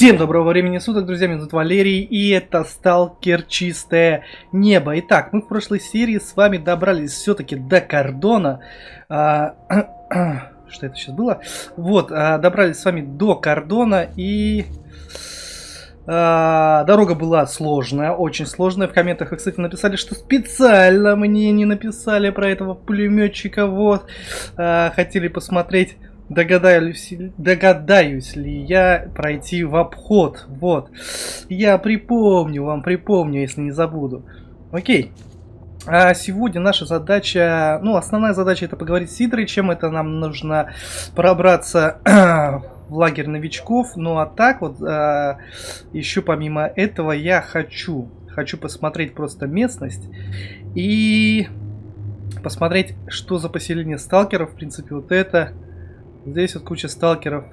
Всем доброго времени суток, друзья, меня зовут Валерий, и это Сталкер Чистое Небо. Итак, мы в прошлой серии с вами добрались все-таки до кордона. А, что это сейчас было? Вот, а, добрались с вами до кордона, и... А, дорога была сложная, очень сложная. В комментах вы, кстати, написали, что специально мне не написали про этого пулеметчика. Вот, а, хотели посмотреть Догадаюсь, догадаюсь ли я пройти в обход. Вот. Я припомню вам, припомню, если не забуду. Окей. А сегодня наша задача, ну, основная задача это поговорить с Сидрычем. Это нам нужно пробраться в лагерь новичков. Ну, а так вот, а, еще помимо этого я хочу, хочу посмотреть просто местность. И посмотреть, что за поселение сталкеров. В принципе, вот это Здесь вот куча сталкеров.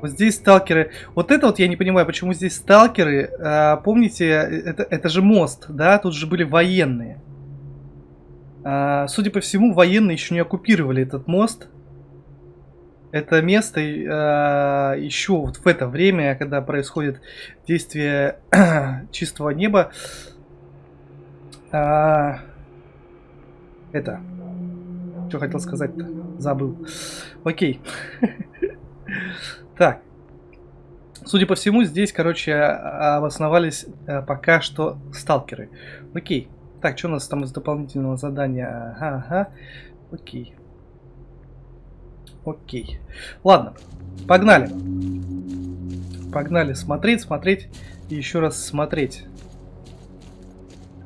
Вот здесь сталкеры. Вот это вот я не понимаю, почему здесь сталкеры. А, помните, это, это же мост, да? Тут же были военные. А, судя по всему, военные еще не оккупировали этот мост. Это место а, еще вот в это время, когда происходит действие чистого неба. А, это... Что хотел сказать-то? Забыл. Окей. Так. Судя по всему, здесь, короче, обосновались э, пока что сталкеры. Окей. Так, что у нас там из дополнительного задания? Ага, ага. Окей. Окей. Ладно. Погнали. Погнали смотреть, смотреть и еще раз смотреть.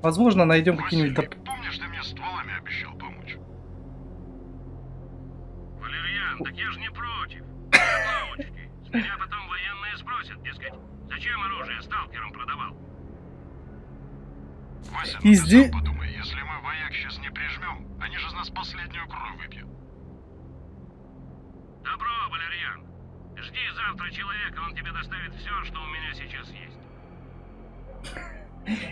Возможно, найдем какие-нибудь... Доп... Помнишь, ты мне стволами так я же не против. Ловочки. С меня потом военные спросят, дескать, зачем оружие сталкерам продавал? Вася, ну здесь... подумай, если мы вояк сейчас не прижмем, они же из нас последнюю кровь выпьют. Добро, Валерьян. Жди завтра человека, он тебе доставит все, что у меня сейчас есть.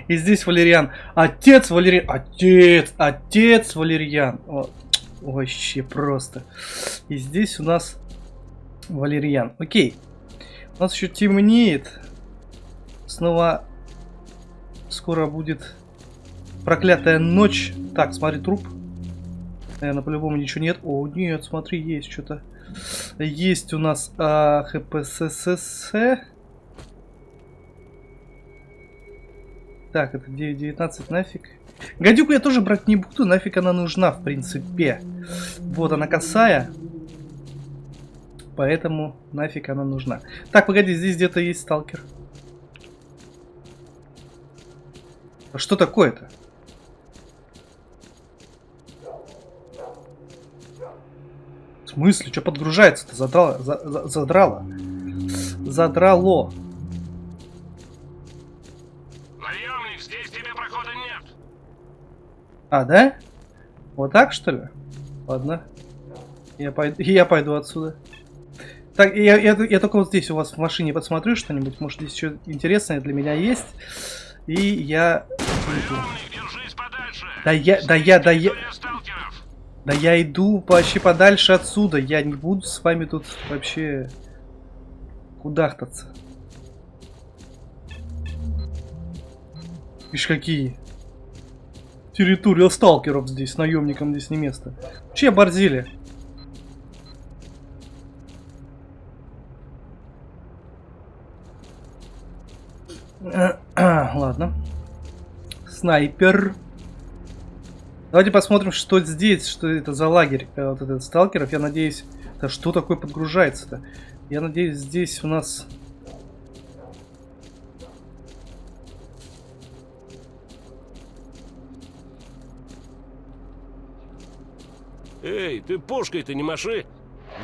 И здесь Валериан. Отец Валериан. Отец, отец Валерьян. Вообще просто. И здесь у нас валерьян. Окей. У нас еще темнеет. Снова скоро будет проклятая ночь. Так, смотри, труп. Наверное, по-любому ничего нет. О, нет, смотри, есть что-то. Есть у нас а, ХПССС. Так, это 9.19 нафиг. Гадюку я тоже брать не буду, нафиг она нужна, в принципе. Вот она косая. Поэтому нафиг она нужна. Так, погоди, здесь где-то есть сталкер. А что такое-то? В смысле? Что подгружается-то? Задрало, за, за, задрало. Задрало. А, да? Вот так, что ли? Ладно. Я пойду, я пойду отсюда. Так, я, я, я только вот здесь у вас в машине посмотрю что-нибудь. Может, здесь что интересное для меня есть. И я... Да я, да я, да я... Да я иду вообще подальше отсюда. Я не буду с вами тут вообще кудахтаться. Видишь, какие территория сталкеров здесь, наемникам здесь не место. Че борзили? Ладно. Снайпер. Давайте посмотрим, что здесь, что это за лагерь э, вот этот сталкеров. Я надеюсь, да что такое подгружается-то? Я надеюсь, здесь у нас Эй, ты пушкой-то не маши.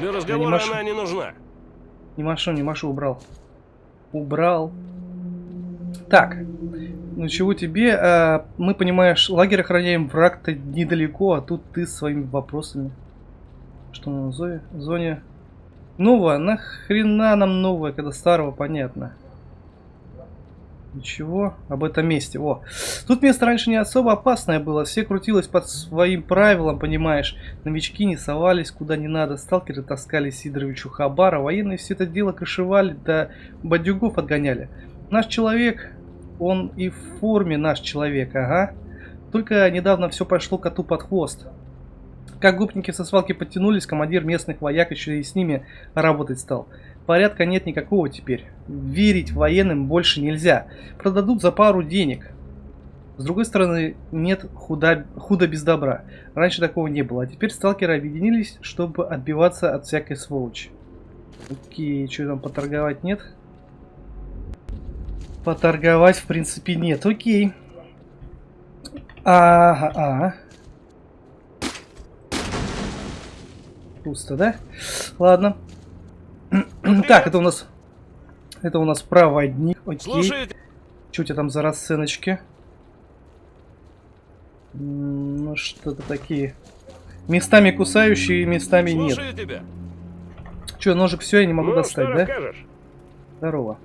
Для разговора не она не нужна. Не машу, не машу, убрал. Убрал. Так, ну чего тебе? А, мы, понимаешь, лагерь охраняем, враг-то недалеко, а тут ты своими вопросами. Что на зоне? зоне? Новое? Нахрена нам новое, когда старого понятно? Ничего об этом месте. О, тут место раньше не особо опасное было. Все крутилось под своим правилам, понимаешь. Новички не совались куда не надо. Сталкеры таскали Сидоровичу Хабара. Военные все это дело крышевали, да бандюгов отгоняли. Наш человек, он и в форме наш человек, ага. Только недавно все пошло коту под хвост. Как гопники со свалки подтянулись, командир местных вояк еще и с ними работать стал. Порядка нет никакого теперь. Верить военным больше нельзя. Продадут за пару денег. С другой стороны, нет худа, худа без добра. Раньше такого не было, а теперь сталкеры объединились, чтобы отбиваться от всякой сволочи. Окей, что там поторговать нет? Поторговать, в принципе, нет. Окей. Ага, ага. Пусто, да? Ладно. Так, это у нас... Это у нас проводник. Окей. Слушайте. Что у тебя там за расценочки? Ну, что-то такие. Местами кусающие, местами нет. Тебя. Че, ножик все, я не могу ну, достать, да? расскажешь? Здорово.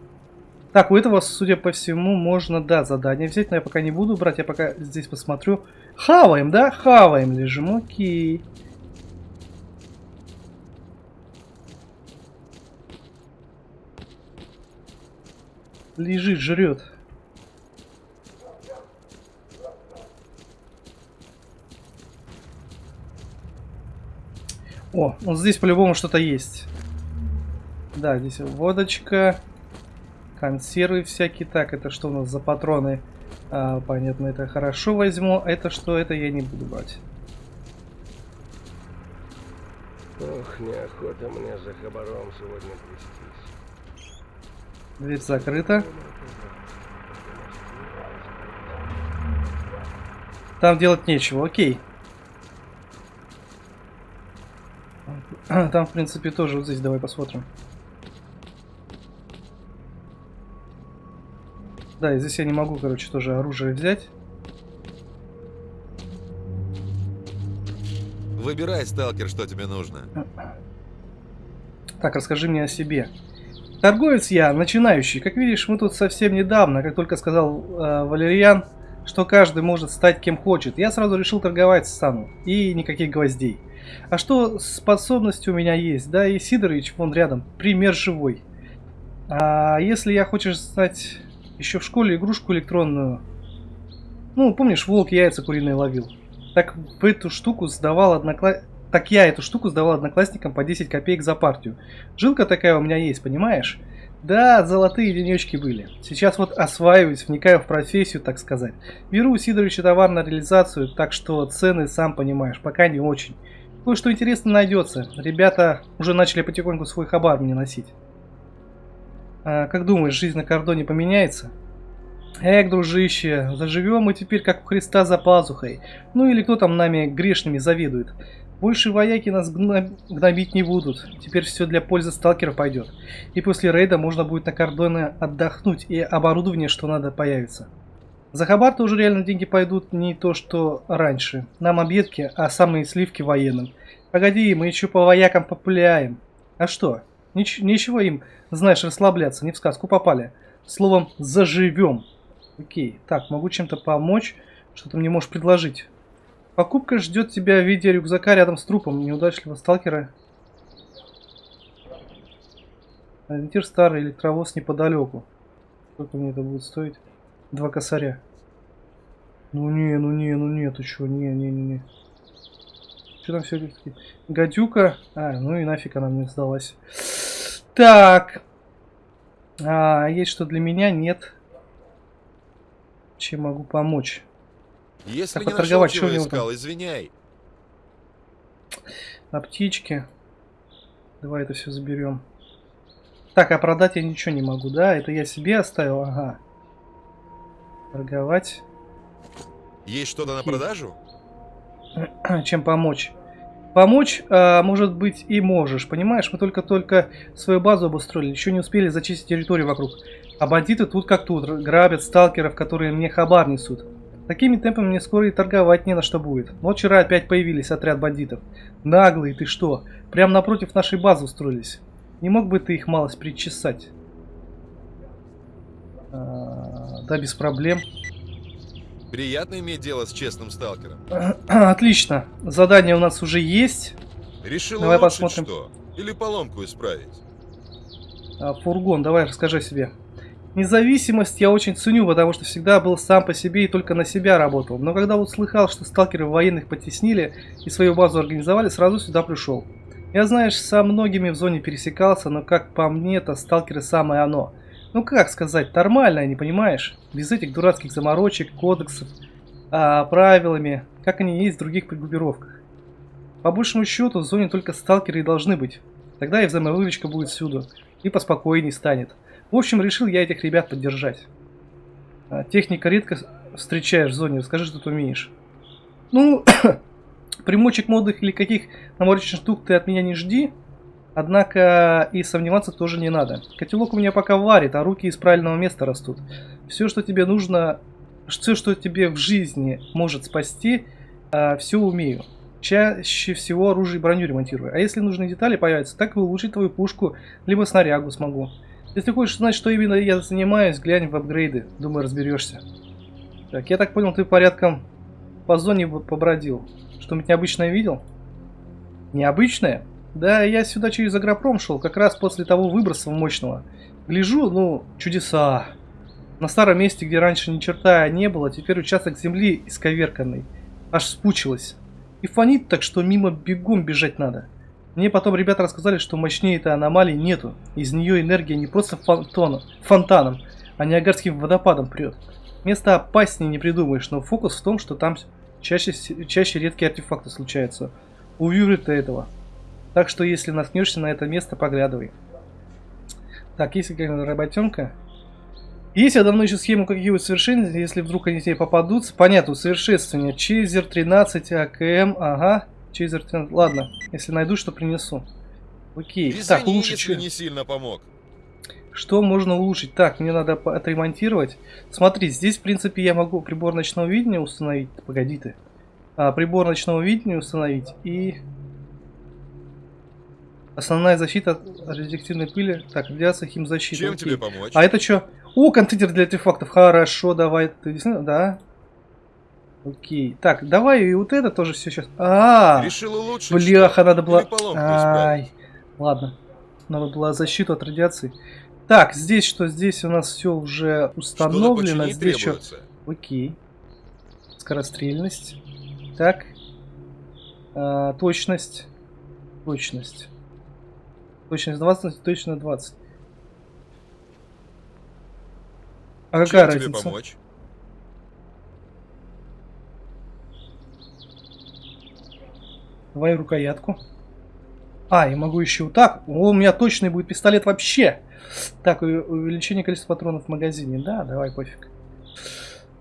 Так, у этого, судя по всему, можно, да, задание взять, но я пока не буду брать, я пока здесь посмотрю. Хаваем, да? Хаваем лежим, окей. Лежит, жрет. О, вот здесь по-любому что-то есть. Да, здесь водочка, консервы всякие. Так, это что у нас за патроны? А, понятно, это хорошо возьму. Это что? Это я не буду брать. Ох, неохота мне за хабаром сегодня плестись. Дверь закрыта. Там делать нечего, окей. Там, в принципе, тоже вот здесь давай посмотрим. Да, и здесь я не могу, короче, тоже оружие взять. Выбирай, сталкер, что тебе нужно. Так, расскажи мне о себе. Торговец я, начинающий. Как видишь, мы тут совсем недавно, как только сказал э, Валерьян, что каждый может стать кем хочет, я сразу решил торговать стану. И никаких гвоздей. А что способности у меня есть? Да, и Сидорович вон рядом, пример живой. А если я хочешь знать еще в школе игрушку электронную, ну, помнишь, волк яйца куриные ловил? Так в эту штуку сдавал однокла... Так я эту штуку сдавал одноклассникам по 10 копеек за партию. Жилка такая у меня есть, понимаешь? Да, золотые денечки были. Сейчас вот осваиваюсь, вникаю в профессию, так сказать. Беру у Сидоровича товар на реализацию, так что цены, сам понимаешь, пока не очень. Кое-что интересно найдется. Ребята уже начали потихоньку свой хабар мне носить. А, как думаешь, жизнь на кордоне поменяется? Эх, дружище, заживем мы теперь как у Христа за пазухой. Ну или кто там нами грешными завидует. Больше вояки нас гнобить не будут. Теперь все для пользы сталкера пойдет. И после рейда можно будет на кордоне отдохнуть, и оборудование, что надо, появится. За хабар тоже реально деньги пойдут не то, что раньше. Нам объедки, а самые сливки военным. Погоди, мы еще по воякам популяем. А что? Нич ничего им, знаешь, расслабляться, не в сказку попали. Словом, заживем. Окей, так, могу чем-то помочь? Что ты мне можешь предложить? Покупка ждет тебя в виде рюкзака рядом с трупом неудачливого сталкера. Ориентир старый, электровоз неподалеку. Сколько мне это будет стоить? Два косаря. Ну не, ну не, ну не, ты что, не, не, не, не. Что там все Гадюка. А, ну и нафиг она мне сдалась. Так. А, есть что для меня? Нет. Чем могу помочь? Если Так, не нашел, чего искал, извиняй. Аптечки. Давай это все заберем. Так, а продать я ничего не могу, да? Это я себе оставил? Ага. Торговать. Есть что-то на продажу? Чем помочь? Помочь, а, может быть, и можешь. Понимаешь, мы только-только свою базу обустроили, еще не успели зачистить территорию вокруг. А бандиты тут как тут, грабят сталкеров, которые мне хабар несут. Такими темпами мне скоро и торговать не на что будет. Вот вчера опять появились отряд бандитов. Наглые, ты что? Прям напротив нашей базы устроились. Не мог бы ты их малость причесать? А, Да, без проблем. Приятно иметь дело с честным сталкером. Отлично. Задание у нас уже есть. Решил Давай посмотрим. что? Или поломку исправить? А, Фургон, давай расскажи себе. Независимость я очень ценю, потому что всегда был сам по себе и только на себя работал. Но когда услыхал, что сталкеры военных потеснили и свою базу организовали, сразу сюда пришел. Я, знаешь, со многими в зоне пересекался, но как по мне, то сталкеры самое оно. Ну как сказать, нормально, не понимаешь? Без этих дурацких заморочек, кодексов, а, правилами, как они есть в других группировках. По большему счету, в зоне только сталкеры и должны быть. Тогда и взаимовыручка будет всюду, и поспокойней станет. В общем, решил я этих ребят поддержать. А, Техника редко встречаешь в зоне, расскажи, что ты умеешь. Ну, примочек модных или каких наморочных штук ты от меня не жди. Однако и сомневаться тоже не надо. Котелок у меня пока варит, а руки из правильного места растут. Все, что тебе нужно, все, что тебе в жизни может спасти, все умею. Чаще всего оружие и броню ремонтирую. А если нужные детали появятся, так и улучшить твою пушку, либо снарягу смогу. Если хочешь знать, что именно я занимаюсь, глянь в апгрейды. Думаю, разберешься. Так, я так понял, ты порядком по зоне побродил. Что-нибудь необычное видел? Необычное? Да, я сюда через агропром шел, как раз после того выброса мощного. Гляжу, ну, чудеса. На старом месте, где раньше ни черта не было, теперь участок земли исковерканный. Аж спучилось. И фонит так, что мимо бегом бежать надо. Мне потом ребята рассказали, что мощнее этой аномалии нету. Из нее энергия не просто фонтоном, фонтаном, а ниагарским водопадом прет. Место опаснее не придумаешь, но фокус в том, что там чаще, чаще редкие артефакты случаются. Увижу ты этого. Так что если наткнешься на это место, поглядывай. Так, есть какая-то работенка? Есть я давно еще схему каких-нибудь совершенств, если вдруг они тебе попадутся. Понятно, усовершенствование. Чейзер 13 АКМ, ага. Чейзер 13, ладно. Если найду, что принесу. Окей, Извини, так, улучшить если не сильно помог. Что можно улучшить? Так, мне надо отремонтировать. Смотри, здесь, в принципе, я могу прибор ночного видения установить. Погоди ты. А, прибор ночного видения установить и... Основная защита от радиоактивной пыли. Так, радиация химзащита. Чем окей. тебе помочь? А это что? О, контейнер для артефактов. Хорошо, давай. Ты действительно- Да. Окей. Так, давай и вот это тоже все сейчас. А, Решил улучшить бляха, надо было. Ай, ладно. Надо было защиту от радиации. Так, здесь что? Здесь у нас все уже установлено. Здесь что? требуется. Окей. Скорострельность. Так. А, точность. Точность. Точность 20, точно 20. А какая Чем тебе разница? помочь? Давай рукоятку. А, я могу еще вот так. О, у меня точный будет пистолет вообще. Так, у- увеличение количества патронов в магазине. Да, давай, пофиг.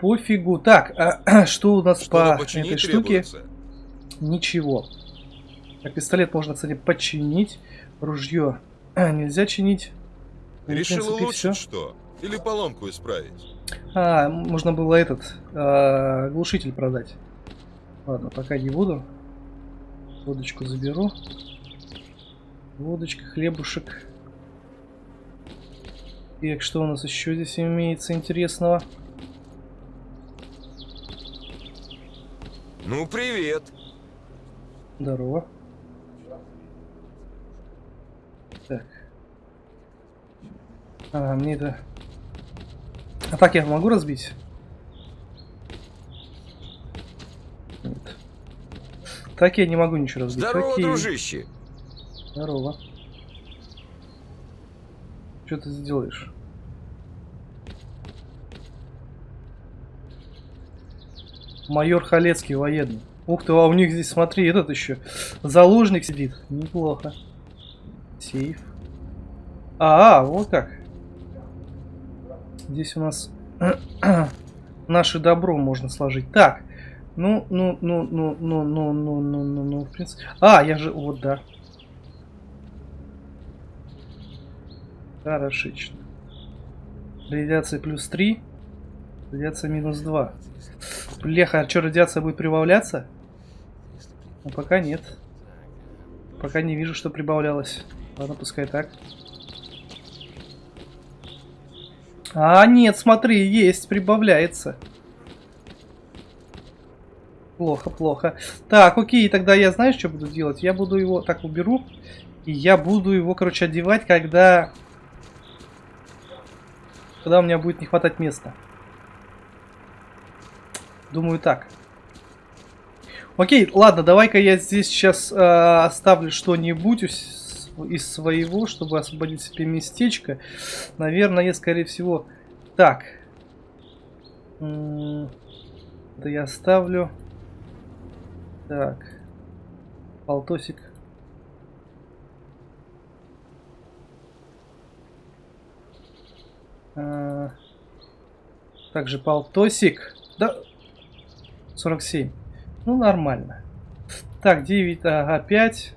Пофигу. Так, а, что у нас Что-то по этой штуке? требуется. Ничего. Так, пистолет можно, кстати, починить. Ружье нельзя чинить. Решил улучшить всё. что? Или поломку исправить? А, можно было этот а, глушитель продать. Ладно, пока не буду. Водочку заберу. Водочка, хлебушек. Так, что у нас еще здесь имеется интересного? Ну, привет. Здорово. Так. А, мне это... А так я могу разбить? Нет. Так я не могу ничего разбить. Здорово, Окей. дружище. Здорово. Что ты сделаешь? Майор Халецкий военный. Ух ты, а у них здесь, смотри, этот еще заложник сидит. Неплохо. Сейф. А, вот как. Здесь у нас наше добро можно сложить. Так. Ну, ну, ну, ну, ну, ну, ну, ну, ну, ну, в принципе. А, я же, вот, да. Хорошечно. Радиация плюс 3. Радиация минус 2. Бляха, а что, радиация будет прибавляться? Ну, пока нет. Пока не вижу, что прибавлялось. Ладно, пускай так. А, нет, смотри, есть, прибавляется. Плохо, плохо. Так, окей, тогда я знаешь, что буду делать? Я буду его так уберу. И я буду его, короче, одевать, когда... Когда у меня будет не хватать места. Думаю так. Окей, ладно, давай-ка я здесь сейчас э, оставлю что-нибудь из своего, чтобы освободить себе местечко. Наверное, скорее всего... Так. Да я оставлю... Так. Полтосик. А, также полтосик. Да. 47. Ну, нормально. Так, 9, ага, 5.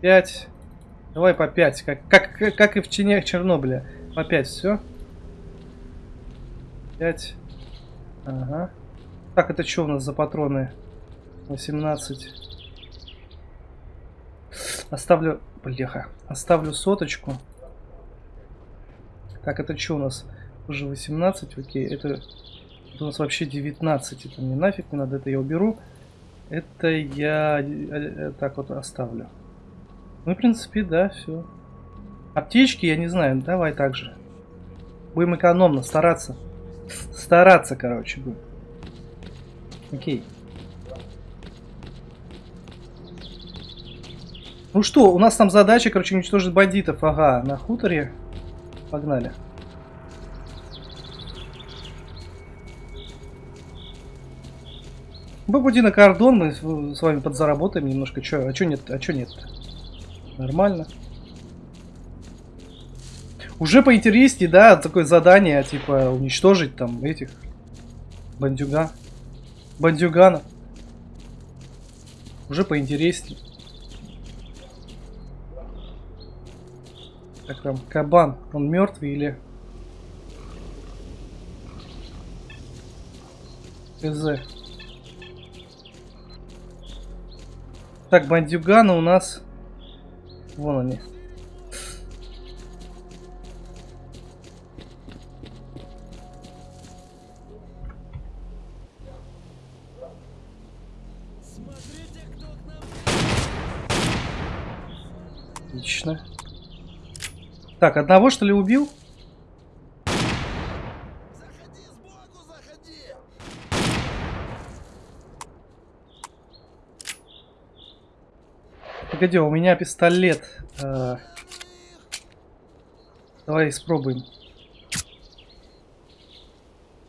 5. Давай по 5. Как, как, как и в тенях Чернобыля. По 5 все. 5. Ага. Так, это что у нас за патроны? 18. Оставлю... Бляха. Оставлю соточку. Так, это что у нас? Уже 18, окей. Это, это у нас вообще 19. Это мне нафиг не надо, это я уберу. Это я э, э, так вот оставлю. Ну, в принципе, да, все. Аптечки, я не знаю, давай так же. Будем экономно, стараться. Стараться, короче, будем. Окей. Ну что, у нас там задача, короче, уничтожить бандитов. Ага, на хуторе. Погнали. Пути на кордон, мы с вами подзаработаем немножко. Чё, а чё нет? А чё нет? Нормально. Уже поинтереснее, да, такое задание, типа, уничтожить там этих бандюга. Бандюгана. Уже поинтереснее. Как там, кабан, он мертвый или... КЗ. Так, бандюганы у нас... Вон они. Так, одного что ли убил? Погоди, у меня пистолет. А... Давай испробуем.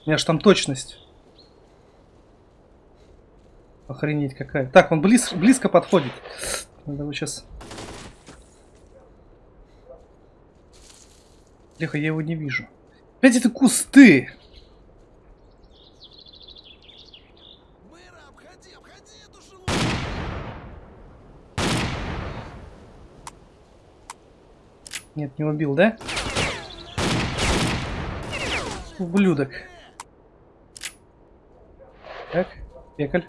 У меня же там точность. Охренеть какая. Так, он близ, близко подходит. Надо его сейчас Леха, я его не вижу. Опять это кусты! Нет, не убил, да? Ублюдок. Так, пекаль.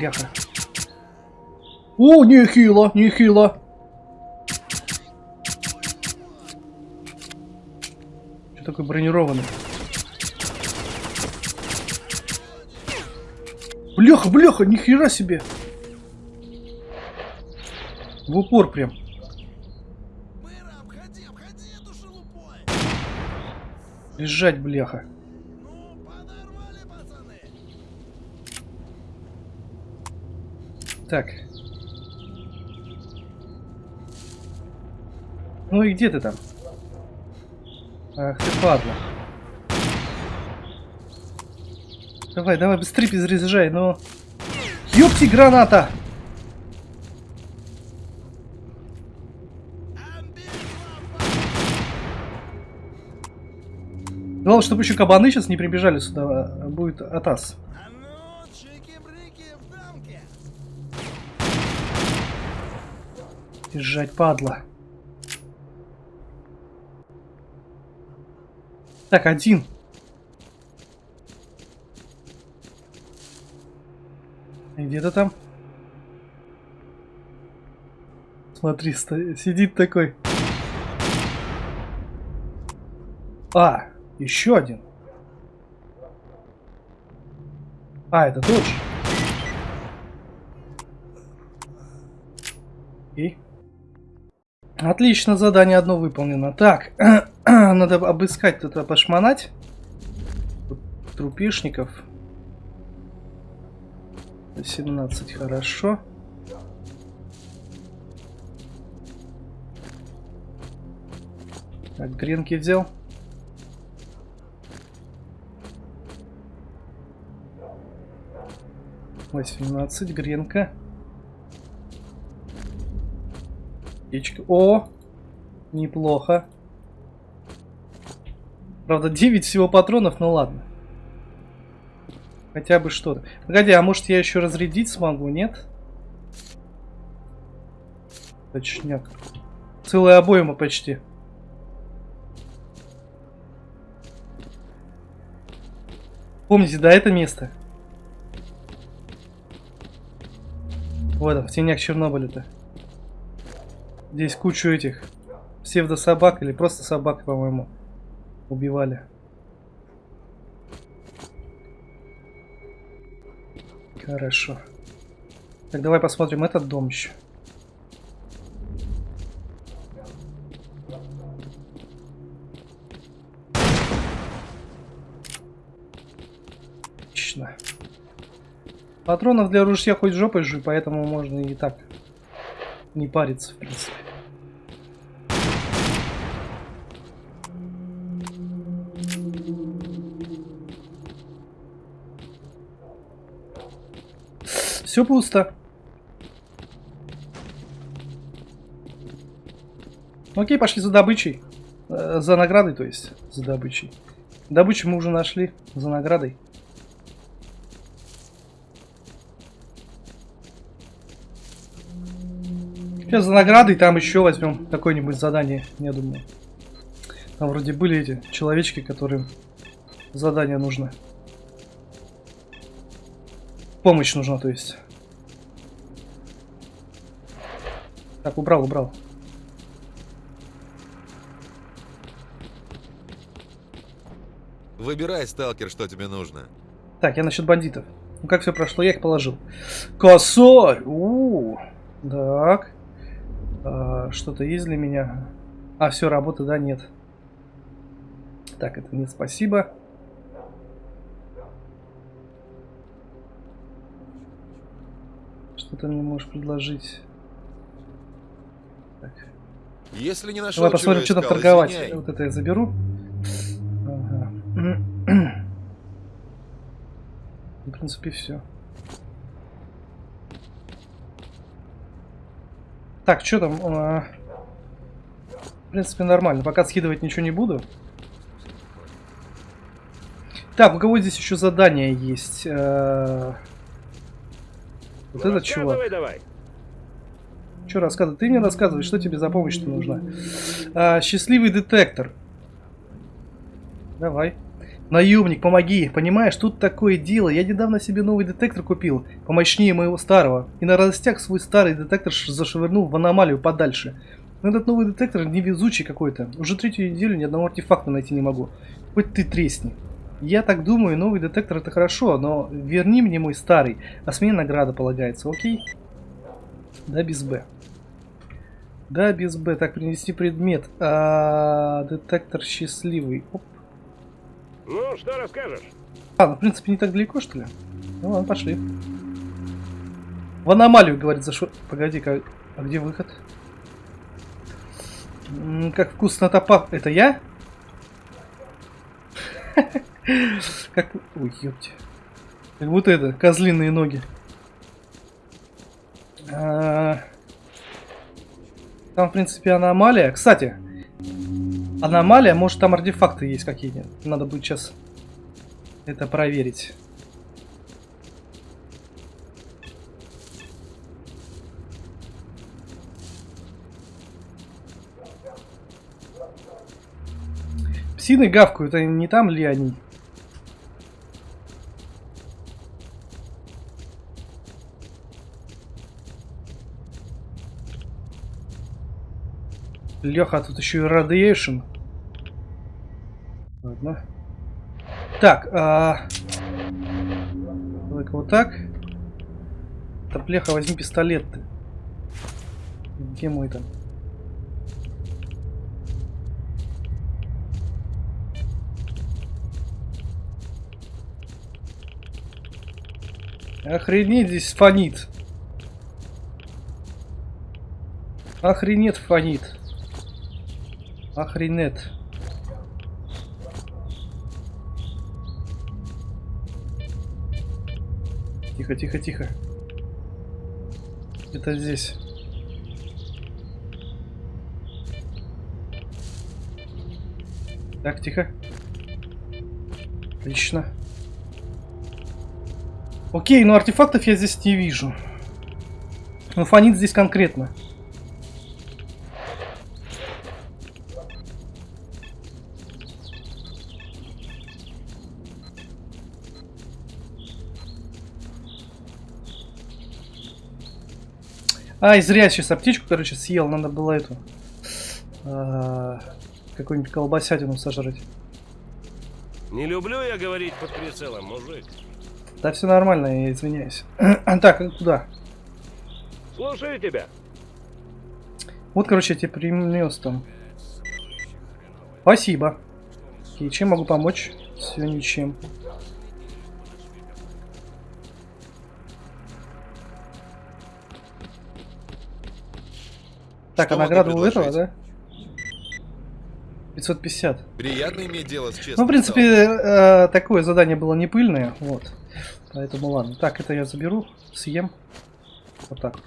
Ляха. О, нехило, нехило. Такой бронированный. Бляха, бляха, нихера себе. В упор прям. Лежать, бляха. Так. Ну и где ты там? Ах ты падла. Давай, давай, быстрее перезаряжай, ну. Ёпти, граната! Главное, чтобы еще кабаны сейчас не прибежали сюда, а будет атас. Держать, падла. Так, один. Где-то там. Смотри, сидит такой. А, еще один. А, это же. И? Отлично, задание одно выполнено. Так, надо обыскать тут, пошмонать. Тут Трупешников. 17, хорошо. Так, гренки взял. Восемнадцать, гренка. Яичко. О! Неплохо. Правда, 9 всего патронов, ну ладно. Хотя бы что-то. Погоди, а может я еще разрядить смогу, нет? Точняк. Целая обойма почти. Помните, да, это место? Вот он, в тенях Чернобыля-то. Здесь кучу этих псевдособак или просто собак, по-моему, убивали. Хорошо. Так, давай посмотрим этот дом еще. Отлично. Патронов для ружья хоть жопой жуй, поэтому можно и так не париться, в принципе. Все пусто. Окей, пошли за добычей. Э, за наградой, то есть. За добычей. Добычу мы уже нашли. За наградой. Сейчас за наградой там еще возьмем какое-нибудь задание, я думаю. Там вроде были эти человечки, которым задание нужно. Помощь нужна, то есть. Так, убрал, убрал. Выбирай, сталкер, что тебе нужно. Так, я насчет бандитов. Ну как все прошло, я их положил. Косарь! У -у -у. Так. А, Что-то есть для меня? А, все, работы, да, нет. Так, это нет, спасибо. Что ты мне можешь предложить? Так. Если не нашел, Давай посмотрим, что чего там искал, торговать. извиняй. Вот это я заберу. Ага. В принципе, все. Так, что там? А, В принципе, нормально. Пока скидывать ничего не буду. Так, у кого здесь еще задание есть? А, Вот Ну, этот чувак. рассказывай давай. Что рассказывать? Ты мне рассказывай, что тебе за помощь-то нужна. А, счастливый детектор. Давай. Наемник, помоги. Понимаешь, тут такое дело. Я недавно себе новый детектор купил, помощнее моего старого. И на радостях свой старый детектор зашвырнул в аномалию подальше. Но этот новый детектор невезучий какой-то. Уже третью неделю ни одного артефакта найти не могу. Хоть ты тресни. Я так думаю, новый детектор это хорошо, но верни мне мой старый, а с меня награда полагается, окей? Да, без Б. Да, без Б. Так, принести предмет. А, детектор счастливый. Оп. Ну, что расскажешь? А, ну, в принципе, не так далеко, что ли? Ну ладно, пошли. В аномалию, говорит, зашел. Погоди-ка, а где выход? М, как вкусно топа. Это я? Как... Ой, ёпти. Как будто это, козлиные ноги. А, Там, в принципе, аномалия. Кстати, аномалия, может там артефакты есть какие-нибудь. Надо будет сейчас это проверить. Псины гавкают, а не там ли они? Леха, тут еще и радиейшн. Ладно. Так, а... Давай-ка вот так. Топлеха, возьми пистолет ты. Где мой там? Охренеть здесь фонит. Охренеть фонит. Охренеть. Тихо, тихо, тихо. Это здесь. Так, тихо. Отлично. Окей, но артефактов я здесь не вижу. Но фонит здесь конкретно. Ай, зря сейчас аптечку, короче, съел. Надо было эту... а, Какую-нибудь колбасятину сожрать. Не люблю я говорить под прицелом, мужик. Да все нормально, я извиняюсь. так, куда? Слушаю тебя. Вот, короче, я тебе принес там. Спасибо. И чем могу помочь? Все ничем. Так, Что а награда у этого, да? 550. Приятно иметь дело с честным Ну, в принципе, э, такое задание было не пыльное, вот. Поэтому ладно. Так, это я заберу, съем. Вот так вот.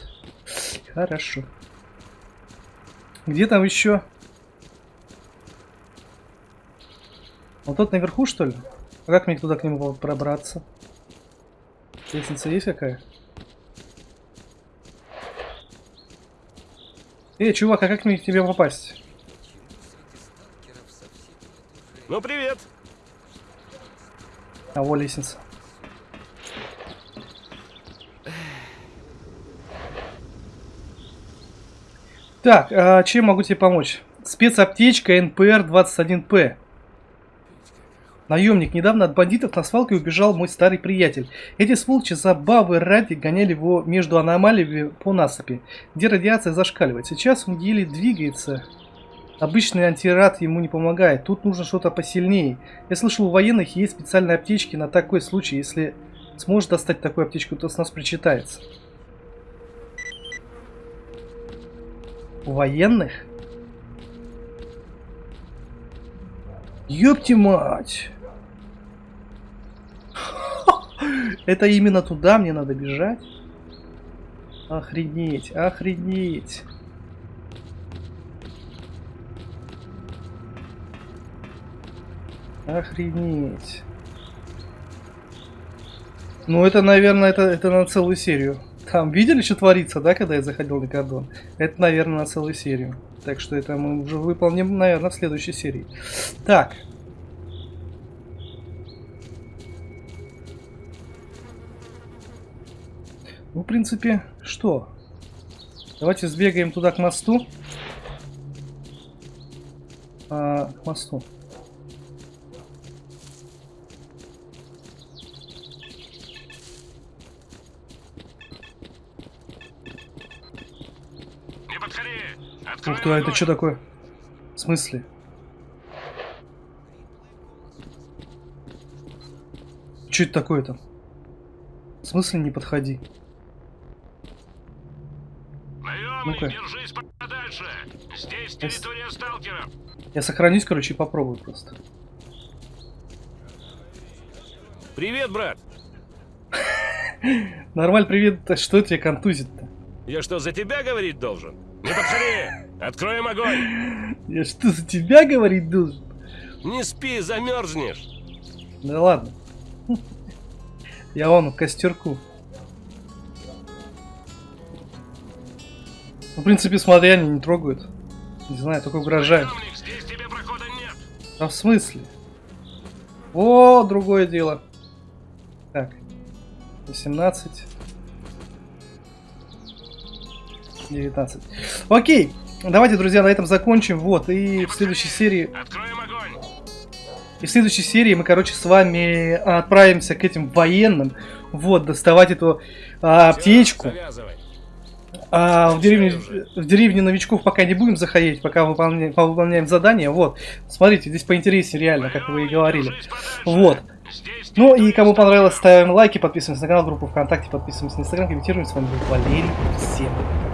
Хорошо. Где там еще? Вот тот наверху, что ли? А как мне туда к нему пробраться? Лестница есть какая? Эй, чувак, а как мне к тебе попасть? Ну, привет. А, во лестница. Так, а чем могу тебе помочь? Спецаптечка НПР-21П. Наемник, недавно от бандитов на свалке убежал мой старый приятель. Эти сволочи забавы ради гоняли его между аномалиями по насыпи, где радиация зашкаливает. Сейчас он еле двигается. Обычный антирад ему не помогает. Тут нужно что-то посильнее. Я слышал, у военных есть специальные аптечки на такой случай. Если сможешь достать такую аптечку, то с нас причитается. У военных? Ёпти мать! Это именно туда мне надо бежать? Охренеть, охренеть. Охренеть. Ну, это, наверное, это, это на целую серию. Там видели, что творится, да, когда я заходил на кордон? Это, наверное, на целую серию. Так что это мы уже выполним, наверное, в следующей серии. Так. Ну, в принципе, что? Давайте сбегаем туда к мосту. А, к мосту. Не подходи. Открой Ух ты, а это что такое? В смысле? Что это такое-то? В смысле не подходи? Наемник, Ну-ка. держись подальше. Здесь Эс- территория сталкеров. Я сохранюсь, короче, и попробую просто. Привет, брат. Нормаль, привет. Что тебе контузит-то? Я что, за тебя говорить должен? Не подходи. Откроем огонь. Я что, за тебя говорить должен? Не спи, замерзнешь. Да ладно. Я вон, костерку. Ну, в принципе, смотри, они не трогают. Не знаю, только угрожают. А в смысле? О, другое дело. Так. 18. 19. Окей. Давайте, друзья, на этом закончим. Вот. И в следующей серии. И в следующей серии мы, короче, с вами отправимся к этим военным. Вот, доставать эту а, аптечку. Завязывай. А в деревне, в деревне новичков пока не будем заходить, пока выполняем, выполняем задание. Вот, смотрите, здесь поинтереснее реально, как вы и говорили. Вот. Ну и кому понравилось, ставим лайки, подписываемся на канал, группу ВКонтакте, подписываемся на Инстаграм, комментируем. С вами был Валерий. Всем пока.